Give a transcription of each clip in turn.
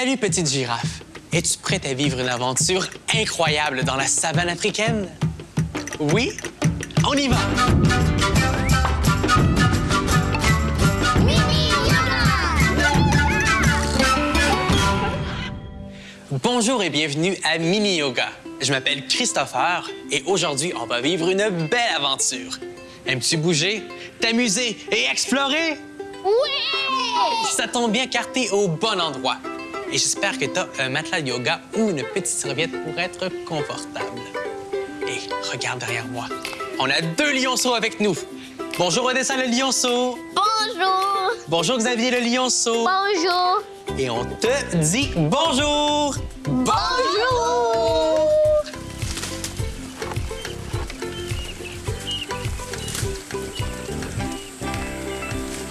Salut, petite girafe. Es-tu prête à vivre une aventure incroyable dans la savane africaine? Oui? On y va! Bonjour et bienvenue à Mini Yoga. Je m'appelle Christopher et aujourd'hui, on va vivre une belle aventure. Aimes-tu bouger, t'amuser et explorer? Oui! Ça tombe bien car t'es au bon endroit. Et j'espère que t'as un matelas de yoga ou une petite serviette pour être confortable. Et regarde derrière moi. On a deux lionceaux avec nous. Bonjour Odessa le lionceau. Bonjour! Bonjour Xavier le lionceau. Bonjour! Et on te dit bonjour. Bonjour!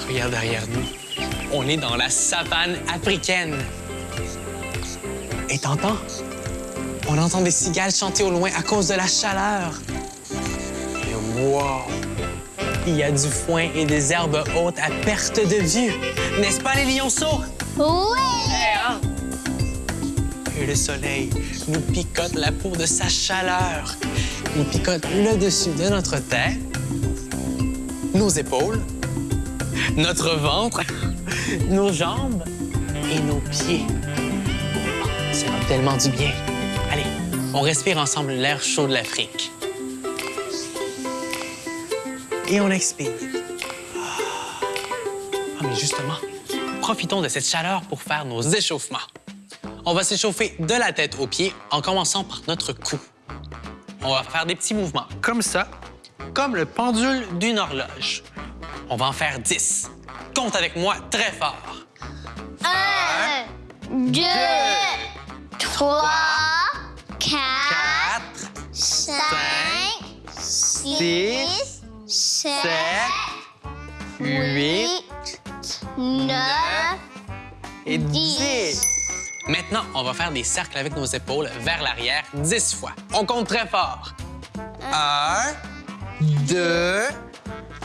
Regarde derrière nous. On est dans la savane africaine. Et t'entends? On entend des cigales chanter au loin à cause de la chaleur. Et wow! Il y a du foin et des herbes hautes à perte de vue. N'est-ce pas, les lionceaux? Oui! Hein? Et le soleil nous picote la peau de sa chaleur. Il picote le dessus de notre tête, nos épaules, notre ventre, nos jambes et nos pieds. Ça va tellement du bien. Allez, on respire ensemble l'air chaud de l'Afrique. Et on expire. Ah, mais justement, profitons de cette chaleur pour faire nos échauffements. On va s'échauffer de la tête aux pieds en commençant par notre cou. On va faire des petits mouvements comme ça, comme le pendule d'une horloge. On va en faire 10. Compte avec moi très fort. Un, deux, trois, quatre, 4, cinq, six, six, sept, 7, 8 neuf, et 10. Dix. Maintenant, on va faire des cercles avec nos épaules vers l'arrière 10 fois. On compte très fort. 1, 2,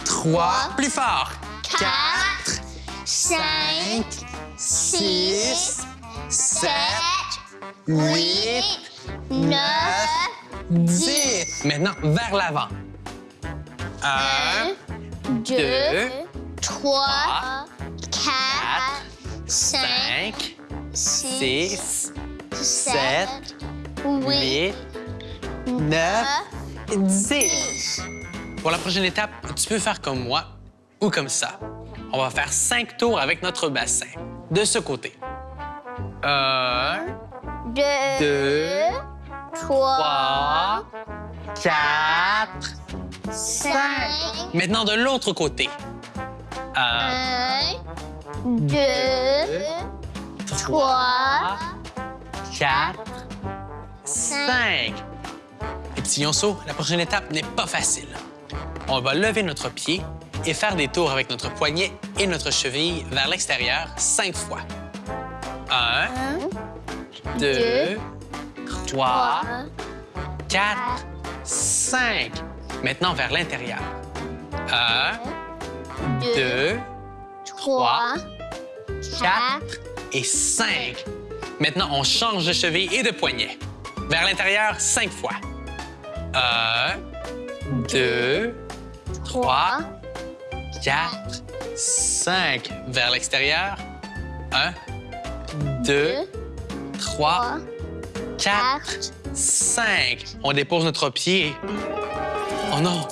3, plus fort. 4, cinq, 6, 7, 8, huit, neuf, 10. Maintenant, vers l'avant. 1, deux, trois, quatre, quatre, cinq, 5, six, 6, sept, 7, huit, 8, 9, neuf, 10. dix. Pour la prochaine étape, tu peux faire comme moi ou comme ça. On va faire cinq tours avec notre bassin. De ce côté. Un, Deux, deux, trois, trois, quatre, cinq, Maintenant, de l'autre côté. Un, un, deux, trois, quatre, cinq. Les petits lionceaux, la prochaine étape n'est pas facile. On va lever notre pied et faire des tours avec notre poignet et notre cheville vers l'extérieur cinq fois. Un, un, deux, trois, trois, quatre, cinq. Maintenant vers l'intérieur. Un, deux, trois, quatre et cinq. Maintenant, on change de cheville et de poignet. Vers l'intérieur, cinq fois. Un, deux, trois, quatre, cinq. Vers l'extérieur. Un, deux, trois, quatre, cinq. On dépose notre pied. Oh non!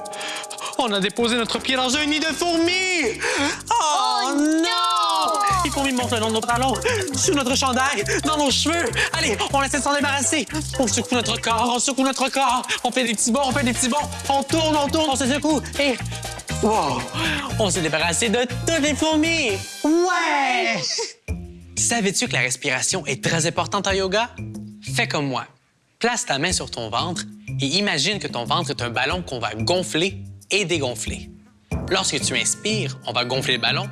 On a déposé notre pied dans un nid de fourmis! Oh, non! Les fourmis montent le long de nos talons, sur notre chandail, dans nos cheveux. Allez, on essaie de s'en débarrasser. On secoue notre corps, on secoue notre corps. On fait des petits bonds, on fait des petits bonds. On tourne, on tourne, on se secoue. Et... Wow! On s'est débarrassé de toutes les fourmis! Ouais! Savais-tu que la respiration est très importante en yoga? Fais comme moi. Place ta main sur ton ventre et imagine que ton ventre est un ballon qu'on va gonfler et dégonfler. Lorsque tu inspires, on va gonfler le ballon.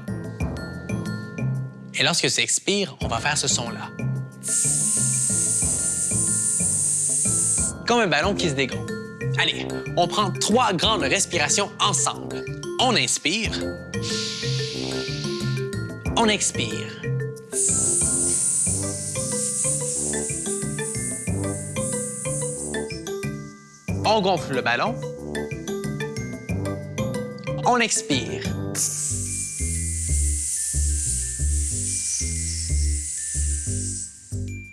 Et lorsque tu expires, on va faire ce son-là. Comme un ballon qui se dégonfle. Allez, on prend trois grandes respirations ensemble. On inspire. On expire. On gonfle le ballon. On expire.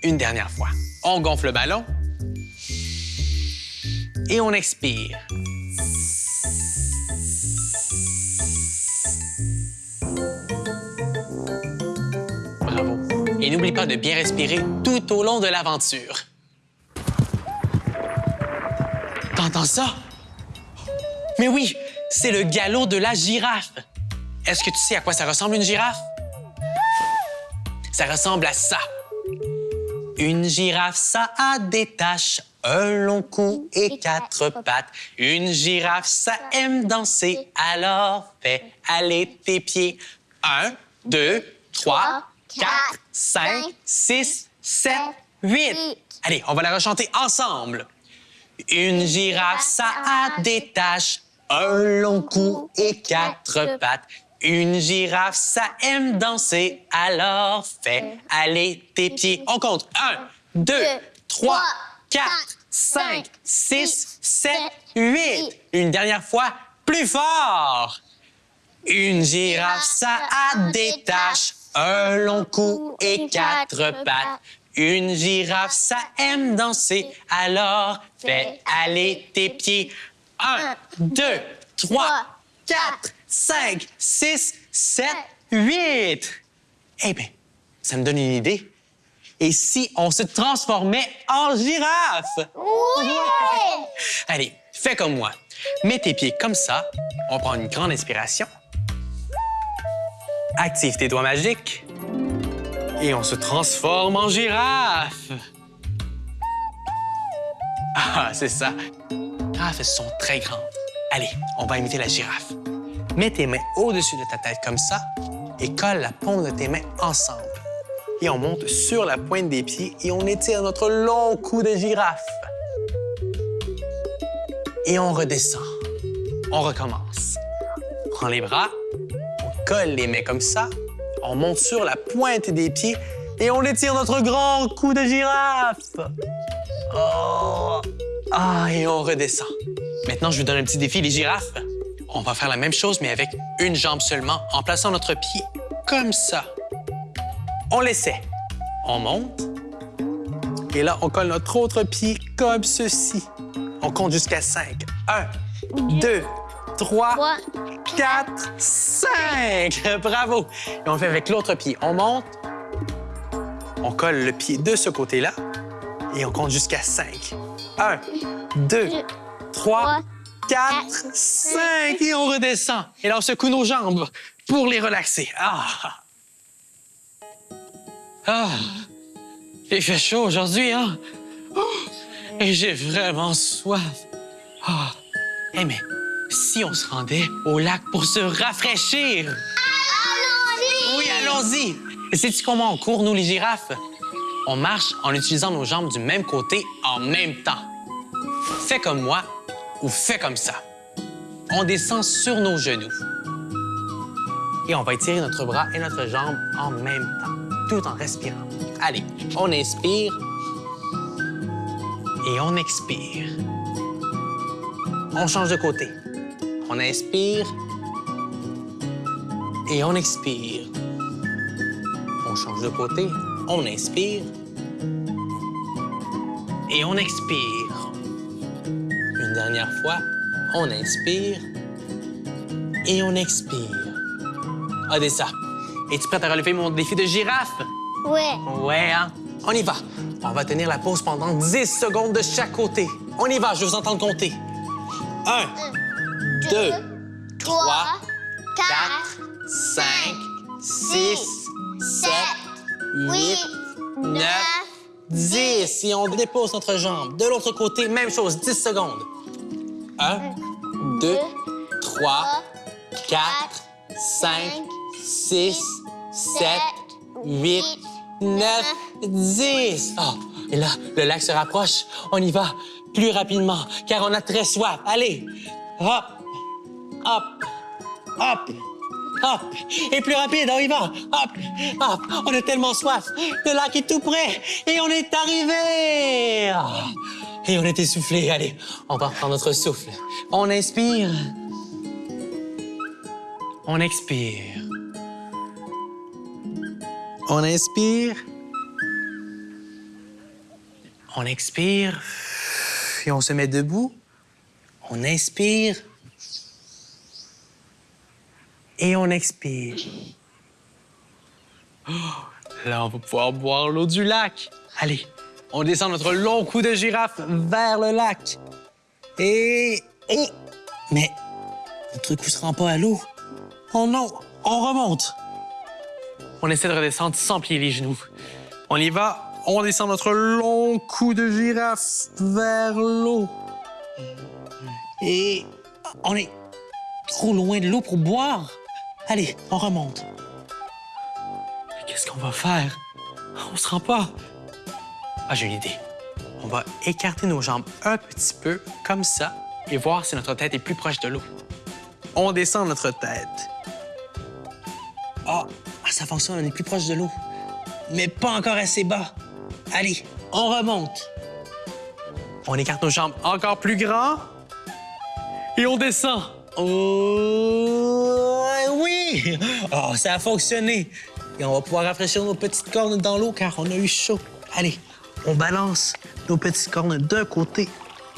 Une dernière fois. On gonfle le ballon. Et on expire. Bravo. Et n'oublie pas de bien respirer tout au long de l'aventure. Ça? Mais oui, c'est le galop de la girafe. Est-ce que tu sais à quoi ça ressemble une girafe? Ça ressemble à ça. Une girafe, ça a des taches, un long cou et quatre pattes. Une girafe, ça aime danser, alors fais aller tes pieds. Un, deux, trois, quatre, cinq, six, sept, huit. Allez, on va la rechanter ensemble. Une girafe, ça a des taches, un long cou et quatre pattes. Une girafe, ça aime danser, alors fais aller tes pieds. On compte. Un, deux, trois, quatre, cinq, six, sept, huit. Une dernière fois, plus fort. Une girafe, ça a des taches, un long cou et quatre pattes. Une girafe, ça aime danser, alors fais aller tes pieds. Un, deux, trois, quatre, cinq, six, sept, huit. Eh bien, ça me donne une idée. Et si on se transformait en girafe? Oui! Allez, fais comme moi. Mets tes pieds comme ça. On prend une grande inspiration. Active tes doigts magiques. Et on se transforme en girafe. Ah, c'est ça. Les girafes, sont très grandes. Allez, on va imiter la girafe. Mets tes mains au-dessus de ta tête comme ça et colle la paume de tes mains ensemble. Et on monte sur la pointe des pieds et on étire notre long cou de girafe. Et on redescend. On recommence. Prends les bras, on colle les mains comme ça, on monte sur la pointe des pieds et on étire notre grand cou de girafe. Oh. Ah, et on redescend. Maintenant, je vous donne un petit défi, les girafes. On va faire la même chose, mais avec une jambe seulement, en plaçant notre pied comme ça. On l'essaie. On monte. Et là, on colle notre autre pied comme ceci. On compte jusqu'à 5. 1, 2, 3, Trois, 4, 5. Bravo. Et on fait avec l'autre pied. On monte. On colle le pied de ce côté-là. Et on compte jusqu'à 5. 1, 2, 3, 4, 5. Et on redescend. Et là, on secoue nos jambes pour les relaxer. Ah! Ah! Il fait chaud aujourd'hui, hein? Oh, Et j'ai vraiment soif. Ah! Eh, mais si on se rendait au lac pour se rafraîchir? Allons-y! Oui, allons-y! Et sais-tu comment on court, nous, les girafes? On marche en utilisant nos jambes du même côté en même temps. Fais comme moi ou fais comme ça. On descend sur nos genoux. Et on va étirer notre bras et notre jambe en même temps, tout en respirant. Allez, on inspire et on expire. On change de côté. On inspire et on expire. On change de côté, on inspire et on expire. Une dernière fois, on inspire et on expire. Odessa, es-tu prête à relever mon défi de girafe? Ouais. Ouais, hein? On y va. On va tenir la pause pendant 10 secondes de chaque côté. On y va, je vous entends compter. Un, deux, trois, quatre, cinq, six, sept, huit, neuf, dix. Et on dépose notre jambe. De l'autre côté, même chose, 10 secondes. Un, deux, trois, quatre, cinq, six, sept, huit, neuf, dix. Oh, et là, le lac se rapproche. On y va plus rapidement, car on a très soif. Allez, hop, hop, hop, hop. Et plus rapide, on y va. Hop, hop. On a tellement soif. Le lac est tout près et on est arrivé. Et on est essoufflé. Allez, on va reprendre notre souffle. On inspire. On expire. On inspire. On expire. Et on se met debout. On inspire. Et on expire. Oh, là, on va pouvoir boire l'eau du lac. Allez, on descend notre long cou de girafe vers le lac. Et... et... Mais notre cou se rend pas à l'eau. Oh non, on remonte. On essaie de redescendre sans plier les genoux. On y va, on descend notre long cou de girafe vers l'eau. Et on est trop loin de l'eau pour boire. Allez, on remonte. Qu'est-ce qu'on va faire? On se rend pas. Ah, j'ai une idée. On va écarter nos jambes un petit peu, comme ça, et voir si notre tête est plus proche de l'eau. On descend notre tête. Ah, ah, ça fonctionne, on est plus proche de l'eau. Mais pas encore assez bas. Allez, on remonte. On écarte nos jambes encore plus grand. Et on descend. Oh, oui! Oh, ça a fonctionné. Et on va pouvoir rafraîchir nos petites cornes dans l'eau car on a eu chaud. Allez, on balance nos petites cornes d'un côté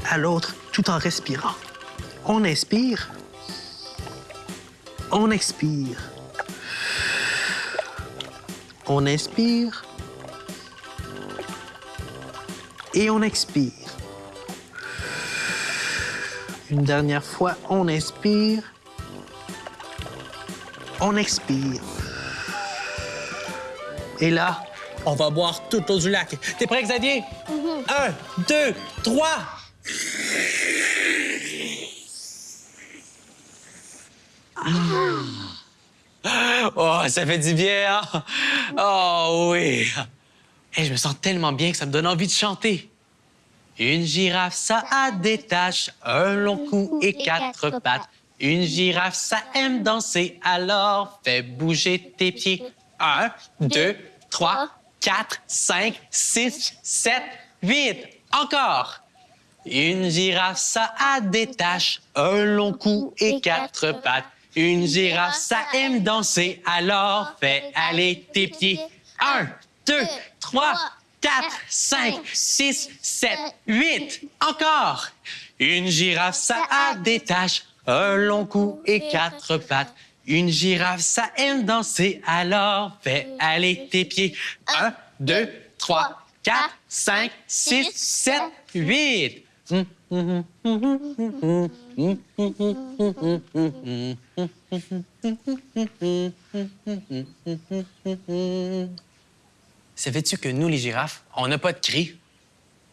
à l'autre tout en respirant. On inspire. On expire. On inspire. Et on expire. Une dernière fois, on inspire. On expire. Et là, on va boire toute l'eau du lac. T'es prêt, Xavier? Un, deux, trois. Ah. Oh, ça fait du bien, hein? Oh oui. Et je me sens tellement bien que ça me donne envie de chanter. Une girafe, ça a des taches, un long cou et quatre pattes. Une girafe, ça aime danser, alors fais bouger tes pieds. Un, deux, trois, quatre, cinq, six, sept, huit. Encore. Une girafe, ça a des taches, un long cou et quatre pattes. Une girafe, ça aime danser, alors fais aller tes pieds. Un, deux, trois, quatre, cinq, six, sept, huit. Encore. Une girafe, ça a des taches, un long cou et quatre pattes. Une girafe, ça aime danser, alors fais aller tes pieds. Un, deux, trois, quatre, cinq, six, sept, huit. Savais-tu que nous, les girafes, on n'a pas de cri,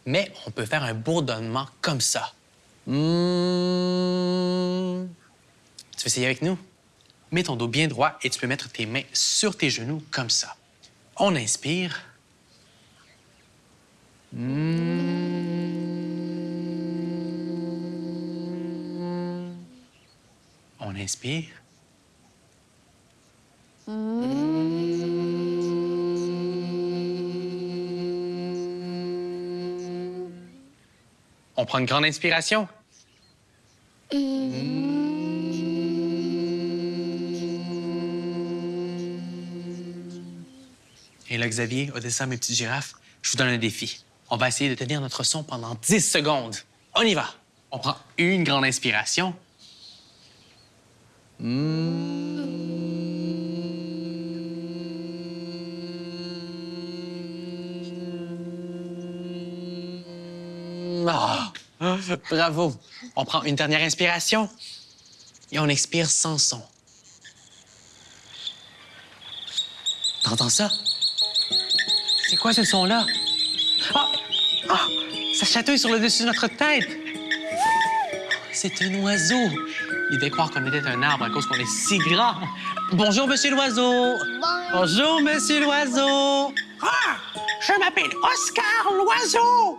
mais on peut faire un bourdonnement comme ça. Mmh. Tu veux essayer avec nous? Mets ton dos bien droit et tu peux mettre tes mains sur tes genoux comme ça. On inspire. Mmh. On inspire. On prend une grande inspiration. Et là, Xavier, Odessa, mes petites girafes, je vous donne un défi. On va essayer de tenir notre son pendant 10 secondes. On y va. On prend une grande inspiration. Ah, bravo. On prend une dernière inspiration et on expire sans son. T'entends ça? C'est quoi ce son-là? Ah! Ah! Ça chatouille sur le dessus de notre tête! C'est un oiseau. Il devait croire qu'on était un arbre à cause qu'on est si grand. Bonjour, monsieur l'oiseau. Bonjour, monsieur l'oiseau. Ah! Je m'appelle Oscar l'oiseau.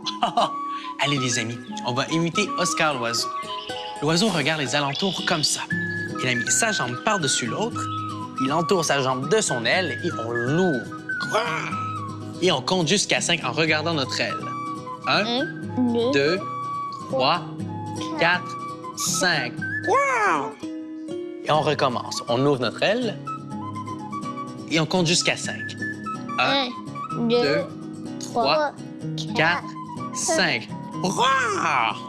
Allez, les amis, on va imiter Oscar l'oiseau. L'oiseau regarde les alentours comme ça. Il a mis sa jambe par-dessus l'autre, il entoure sa jambe de son aile et on l'ouvre. Et on compte jusqu'à 5 en regardant notre aile. 1, 2, 3, 4, 5. Et on recommence. On ouvre notre aile et on compte jusqu'à 5. 1, 2, 3, 4, 5.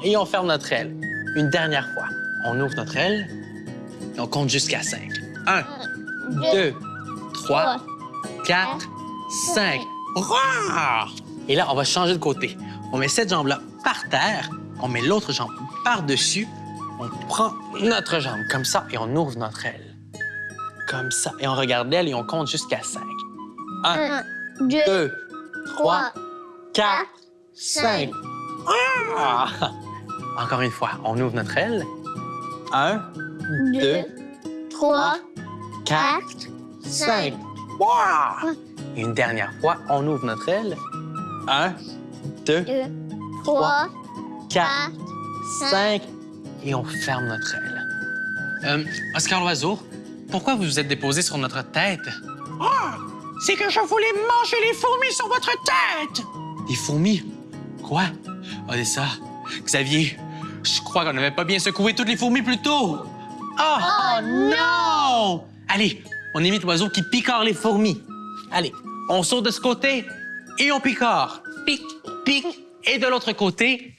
Et on ferme notre aile. Une dernière fois. On ouvre notre aile et on compte jusqu'à 5. 1, 2, 3, 4, 5. Et là, on va changer de côté. On met cette jambe-là par terre, on met l'autre jambe par-dessus, on prend notre jambe comme ça et on ouvre notre aile. Comme ça. Et on regarde l'aile et on compte jusqu'à 5. 1, 2, 3, 4, 5. Ah! Encore une fois, on ouvre notre aile. Un, deux, deux, trois, quatre, quatre, cinq. cinq. Wow! Une dernière fois, on ouvre notre aile. Un, deux, deux, trois, quatre, quatre, cinq. Et on ferme notre aile. Euh, Oscar Loiseau, pourquoi vous vous êtes déposé sur notre tête? Ah! C'est que je voulais manger les fourmis sur votre tête! Des fourmis? Quoi? Odessa, Xavier, je crois qu'on n'avait pas bien secoué toutes les fourmis plus tôt. Oh, non! Allez, on imite l'oiseau qui picore les fourmis. Allez, on saute de ce côté et on picore. Pique, pique. Et de l'autre côté,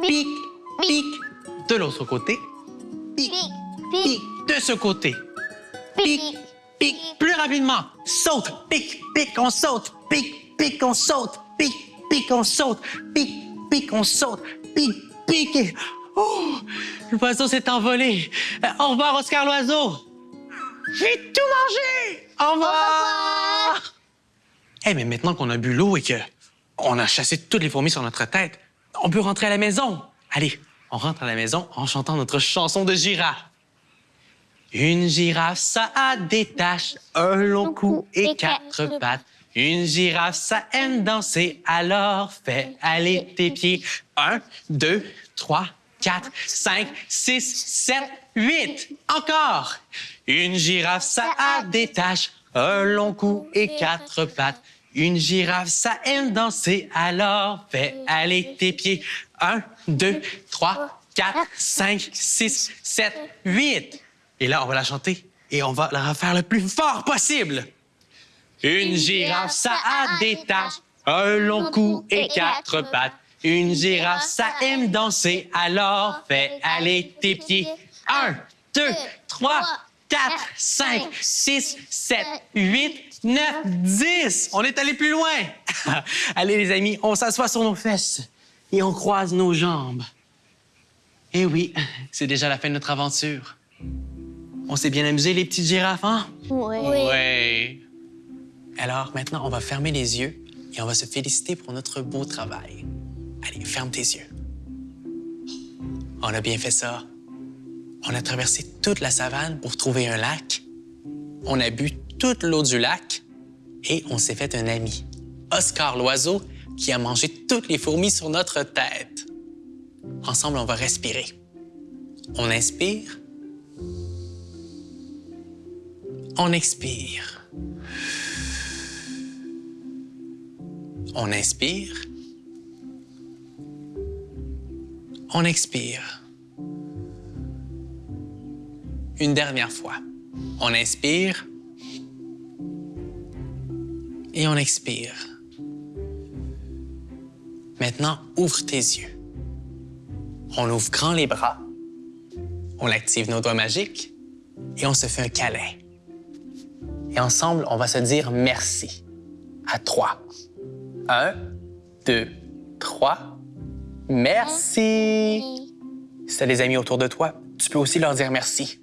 pique, pique. De l'autre côté, pique, Pique, pique. De ce côté, pique, pique. Plus rapidement. Saute, pique, pique, on saute. Pique, pique, on saute. Pique, pique, on saute. Pique, pique, on saute. Pique, pique. et- Oh, l'oiseau s'est envolé. Euh, au revoir, Oscar Loiseau. J'ai tout mangé. Au revoir. Eh, mais maintenant qu'on a bu l'eau et que on a chassé toutes les fourmis sur notre tête, on peut rentrer à la maison. Allez, on rentre à la maison en chantant notre chanson de girafe. Une girafe, ça a des taches, un long cou et quatre pattes. Une girafe, ça aime danser, alors fais aller tes pieds. Un, deux, trois, quatre, cinq, six, sept, huit. Encore. Une girafe, ça a des taches, un long cou et quatre pattes. Une girafe, ça aime danser, alors fais aller tes pieds. Un, deux, trois, quatre, cinq, six, sept, huit. Et là, on va la chanter et on va la refaire le plus fort possible. Une girafe, ça a des taches, un long cou et quatre pattes. Une girafe, ça aime danser, alors fais aller tes pieds. Un, deux, trois, quatre, cinq, six, sept, huit, neuf, dix. On est allé plus loin. Allez, les amis, on s'assoit sur nos fesses et on croise nos jambes. Et oui, c'est déjà la fin de notre aventure. On s'est bien amusé, les petites girafes, hein? Oui. Oui. Alors maintenant, on va fermer les yeux et on va se féliciter pour notre beau travail. Allez, ferme tes yeux. On a bien fait ça. On a traversé toute la savane pour trouver un lac. On a bu toute l'eau du lac et on s'est fait un ami, Oscar l'oiseau, qui a mangé toutes les fourmis sur notre tête. Ensemble, on va respirer. On inspire. On expire. On inspire. On expire. Une dernière fois. On inspire. Et on expire. Maintenant, ouvre tes yeux. On ouvre grand les bras. On active nos doigts magiques et on se fait un câlin. Et ensemble, on va se dire merci. À trois. Un, deux, trois. Merci. Si t'as des amis autour de toi, tu peux aussi leur dire merci.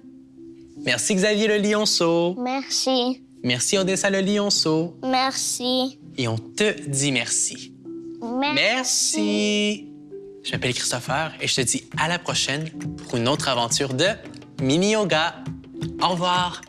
Merci Xavier le lionceau. Merci. Merci Odessa le lionceau. Merci. Et on te dit merci. Merci. Je m'appelle Christopher et je te dis à la prochaine pour une autre aventure de mini yoga. Au revoir.